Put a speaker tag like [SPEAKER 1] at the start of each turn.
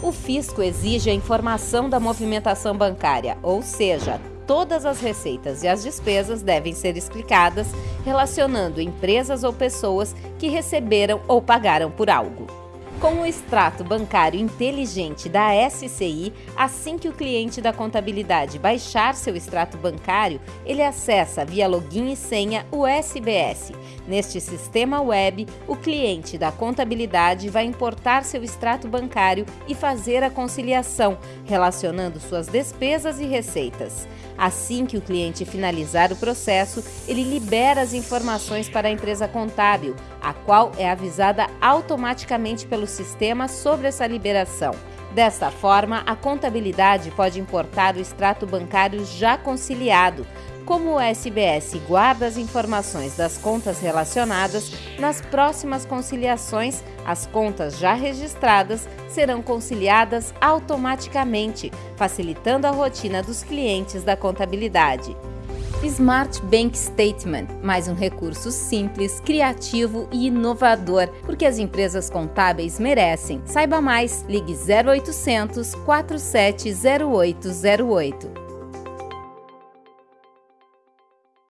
[SPEAKER 1] O fisco exige a informação da movimentação bancária, ou seja, todas as receitas e as despesas devem ser explicadas, relacionando empresas ou pessoas que receberam ou pagaram por algo. Com o extrato bancário inteligente da SCI, assim que o cliente da contabilidade baixar seu extrato bancário, ele acessa via login e senha o SBS. Neste sistema web, o cliente da contabilidade vai importar seu extrato bancário e fazer a conciliação, relacionando suas despesas e receitas. Assim que o cliente finalizar o processo, ele libera as informações para a empresa contábil, a qual é avisada automaticamente pelo sistema sobre essa liberação. Desta forma, a contabilidade pode importar o extrato bancário já conciliado, como o SBS guarda as informações das contas relacionadas, nas próximas conciliações, as contas já registradas serão conciliadas automaticamente, facilitando a rotina dos clientes da contabilidade. Smart Bank Statement, mais um recurso simples, criativo e inovador, porque as empresas contábeis merecem. Saiba mais, ligue 0800 470808.